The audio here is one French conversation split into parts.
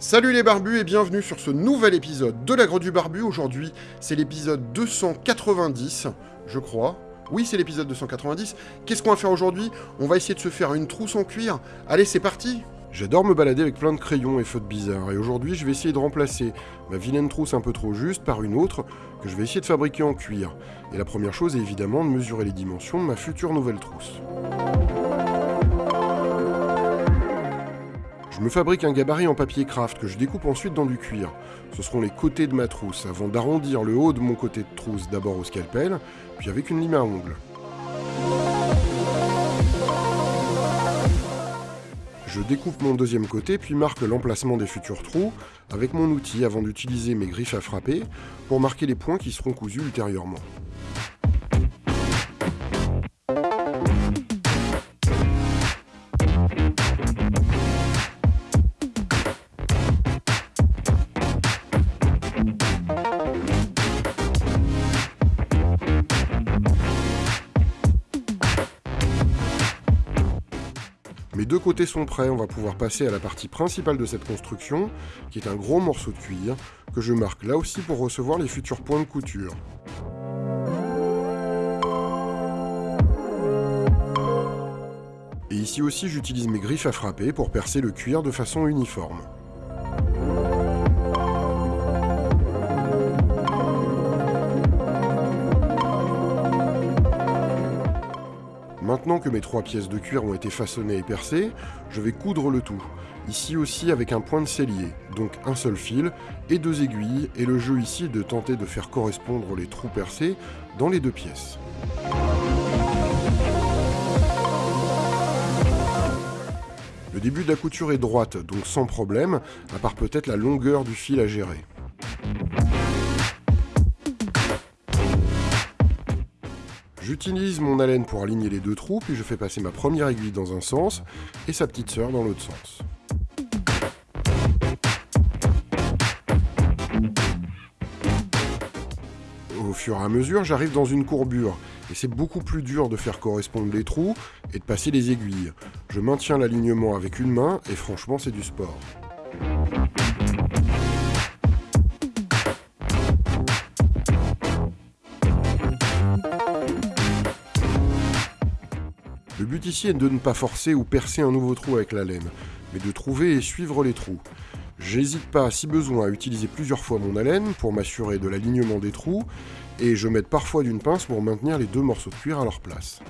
Salut les barbus et bienvenue sur ce nouvel épisode de la Grotte du Barbu. Aujourd'hui, c'est l'épisode 290, je crois. Oui, c'est l'épisode 290. Qu'est-ce qu'on va faire aujourd'hui? On va essayer de se faire une trousse en cuir. Allez, c'est parti J'adore me balader avec plein de crayons et feux de bizarre, et aujourd'hui je vais essayer de remplacer ma vilaine trousse un peu trop juste par une autre que je vais essayer de fabriquer en cuir. Et la première chose est évidemment de mesurer les dimensions de ma future nouvelle trousse. Je me fabrique un gabarit en papier craft que je découpe ensuite dans du cuir. Ce seront les côtés de ma trousse, avant d'arrondir le haut de mon côté de trousse d'abord au scalpel, puis avec une lime à ongles. Je découpe mon deuxième côté, puis marque l'emplacement des futurs trous avec mon outil avant d'utiliser mes griffes à frapper pour marquer les points qui seront cousus ultérieurement. Côtés sont prêts, on va pouvoir passer à la partie principale de cette construction, qui est un gros morceau de cuir, que je marque là aussi pour recevoir les futurs points de couture. Et ici aussi j'utilise mes griffes à frapper pour percer le cuir de façon uniforme. Maintenant que mes trois pièces de cuir ont été façonnées et percées, je vais coudre le tout. Ici aussi avec un point de cellier, donc un seul fil et deux aiguilles, et le jeu ici est de tenter de faire correspondre les trous percés dans les deux pièces. Le début de la couture est droite, donc sans problème, à part peut-être la longueur du fil à gérer. J'utilise mon haleine pour aligner les deux trous, puis je fais passer ma première aiguille dans un sens et sa petite sœur dans l'autre sens. Au fur et à mesure, j'arrive dans une courbure, et c'est beaucoup plus dur de faire correspondre les trous et de passer les aiguilles. Je maintiens l'alignement avec une main, et franchement c'est du sport. But ici est de ne pas forcer ou percer un nouveau trou avec la laine, mais de trouver et suivre les trous. J'hésite pas, si besoin, à utiliser plusieurs fois mon haleine pour m'assurer de l'alignement des trous, et je m'aide parfois d'une pince pour maintenir les deux morceaux de cuir à leur place.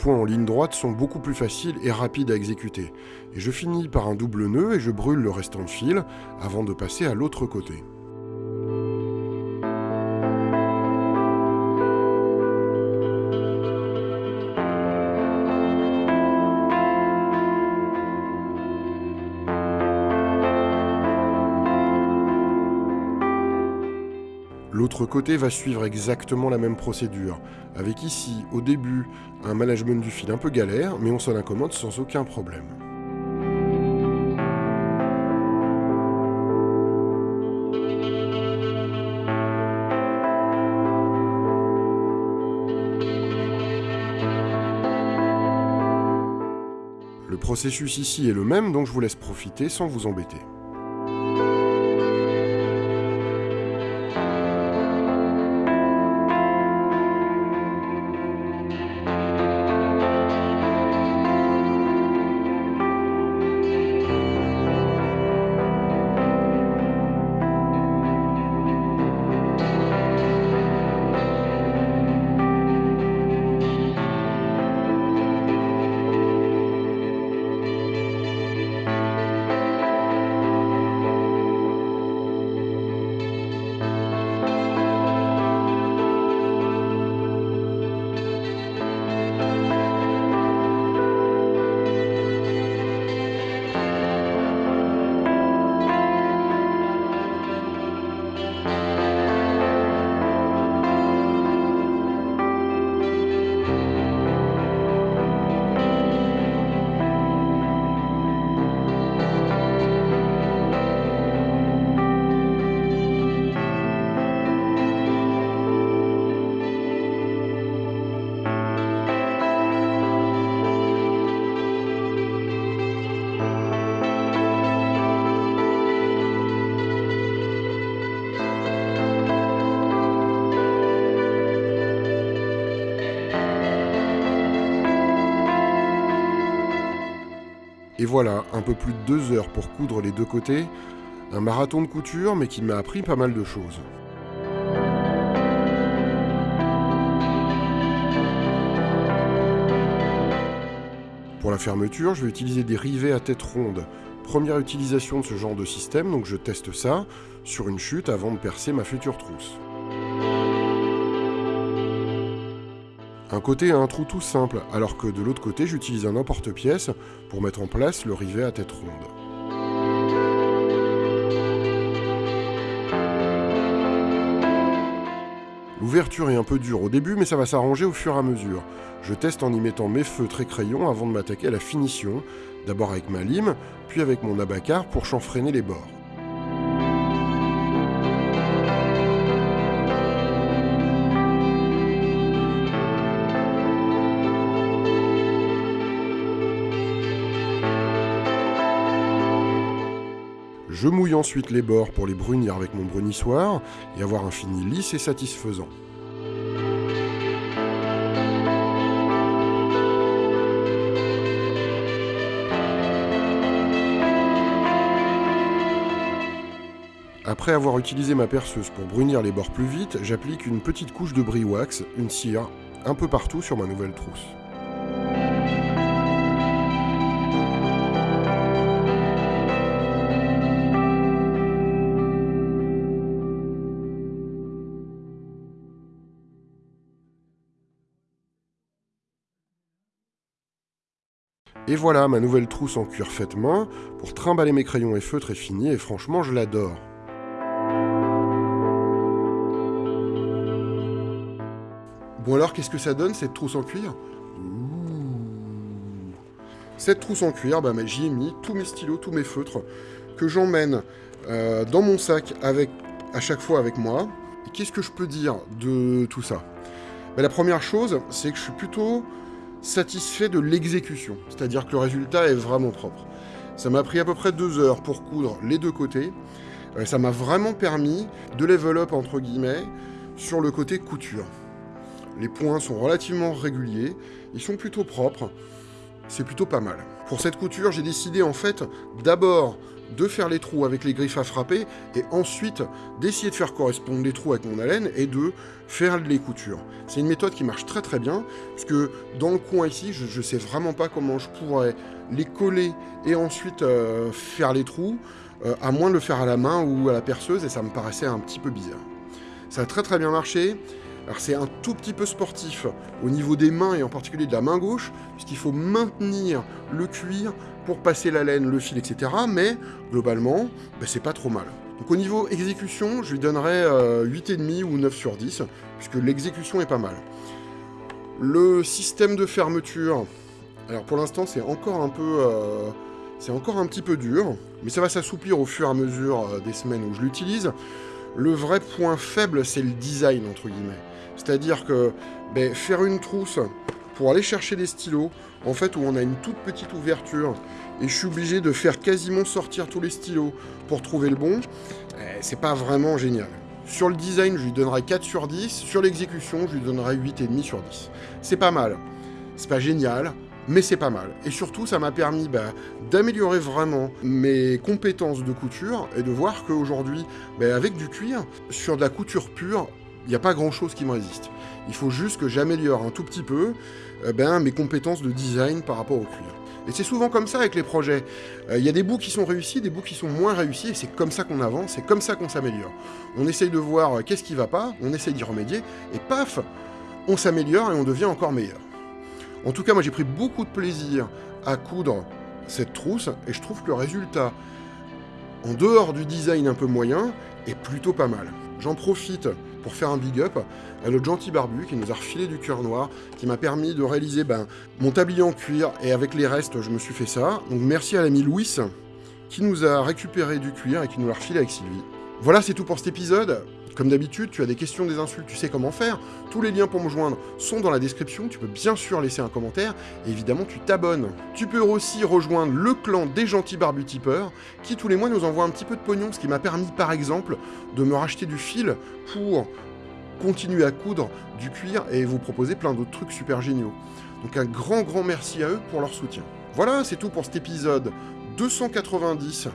Points en ligne droite sont beaucoup plus faciles et rapides à exécuter. Et je finis par un double nœud et je brûle le restant de fil avant de passer à l'autre côté. Côté va suivre exactement la même procédure, avec ici, au début, un management du fil un peu galère, mais on s'en accommode sans aucun problème. Le processus ici est le même, donc je vous laisse profiter sans vous embêter. Et voilà, un peu plus de deux heures pour coudre les deux côtés, un marathon de couture mais qui m'a appris pas mal de choses. Pour la fermeture, je vais utiliser des rivets à tête ronde. Première utilisation de ce genre de système, donc je teste ça sur une chute avant de percer ma future trousse. Un côté a un trou tout simple, alors que de l'autre côté j'utilise un emporte-pièce pour mettre en place le rivet à tête ronde. L'ouverture est un peu dure au début, mais ça va s'arranger au fur et à mesure. Je teste en y mettant mes feutres et crayons avant de m'attaquer à la finition, d'abord avec ma lime, puis avec mon abacar pour chanfreiner les bords. Je mouille ensuite les bords pour les brunir avec mon brunissoir et avoir un fini lisse et satisfaisant. Après avoir utilisé ma perceuse pour brunir les bords plus vite, j'applique une petite couche de brie wax, une cire, un peu partout sur ma nouvelle trousse. Et voilà, ma nouvelle trousse en cuir faite main, pour trimballer mes crayons et feutres est finie, et franchement, je l'adore. Bon alors, qu'est-ce que ça donne, cette trousse en cuir? Cette trousse en cuir, bah, j'y ai mis tous mes stylos, tous mes feutres, que j'emmène euh, dans mon sac avec, à chaque fois avec moi. Qu'est-ce que je peux dire de tout ça? Bah, La première chose, c'est que je suis plutôt satisfait de l'exécution, c'est-à-dire que le résultat est vraiment propre. Ça m'a pris à peu près deux heures pour coudre les deux côtés. Euh, ça m'a vraiment permis de level up, entre guillemets, sur le côté couture. Les points sont relativement réguliers, ils sont plutôt propres, c'est plutôt pas mal. Pour cette couture, j'ai décidé en fait d'abord de faire les trous avec les griffes à frapper et ensuite d'essayer de faire correspondre les trous avec mon haleine et de faire les coutures. C'est une méthode qui marche très très bien parce que dans le coin ici, je ne sais vraiment pas comment je pourrais les coller et ensuite euh, faire les trous, euh, à moins de le faire à la main ou à la perceuse et ça me paraissait un petit peu bizarre. Ça a très très bien marché. Alors c'est un tout petit peu sportif au niveau des mains et en particulier de la main gauche, puisqu'il faut maintenir le cuir pour passer la laine, le fil, etc. Mais globalement, ben, c'est pas trop mal. Donc au niveau exécution, je lui donnerais 8,5 euh, ou 9 sur 10, puisque l'exécution est pas mal. Le système de fermeture, alors pour l'instant c'est encore un peu... Euh, c'est encore un petit peu dur, mais ça va s'assouplir au fur et à mesure euh, des semaines où je l'utilise. Le vrai point faible, c'est le design, entre guillemets. C'est-à-dire que ben, faire une trousse pour aller chercher des stylos, en fait, où on a une toute petite ouverture, et je suis obligé de faire quasiment sortir tous les stylos pour trouver le bon, eh, c'est pas vraiment génial. Sur le design, je lui donnerai 4 sur 10. Sur l'exécution, je lui donnerai 8,5 sur 10. C'est pas mal. C'est pas génial, mais c'est pas mal. Et surtout, ça m'a permis bah, d'améliorer vraiment mes compétences de couture et de voir qu'aujourd'hui, bah, avec du cuir, sur de la couture pure, n'y a pas grand-chose qui me résiste. Il faut juste que j'améliore un tout petit peu euh, ben, mes compétences de design par rapport au cuir. Et c'est souvent comme ça avec les projets. Euh, il y a des bouts qui sont réussis, des bouts qui sont moins réussis, et c'est comme ça qu'on avance, c'est comme ça qu'on s'améliore. On essaye de voir euh, qu'est-ce qui va pas, on essaye d'y remédier, et paf, on s'améliore et on devient encore meilleur. En tout cas, moi j'ai pris beaucoup de plaisir à coudre cette trousse, et je trouve que le résultat, en dehors du design un peu moyen, est plutôt pas mal. J'en profite pour faire un big up à le gentil barbu qui nous a refilé du cuir noir, qui m'a permis de réaliser ben, mon tablier en cuir, et avec les restes, je me suis fait ça. Donc merci à l'ami Louis, qui nous a récupéré du cuir et qui nous l'a refilé avec Sylvie. Voilà, c'est tout pour cet épisode. Comme d'habitude, tu as des questions, des insultes, tu sais comment faire. Tous les liens pour me joindre sont dans la description. Tu peux bien sûr laisser un commentaire. Et évidemment, tu t'abonnes. Tu peux aussi rejoindre le clan des gentils barbutipeurs qui tous les mois nous envoie un petit peu de pognon. Ce qui m'a permis, par exemple, de me racheter du fil pour continuer à coudre du cuir et vous proposer plein d'autres trucs super géniaux. Donc un grand, grand merci à eux pour leur soutien. Voilà. C'est tout pour cet épisode 290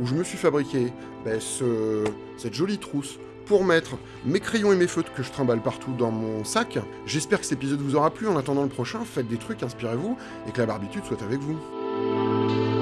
où je me suis fabriqué ben, ce... cette jolie trousse pour mettre mes crayons et mes feutres que je trimballe partout dans mon sac. J'espère que cet épisode vous aura plu. En attendant le prochain, faites des trucs, inspirez-vous, et que la barbitude soit avec vous.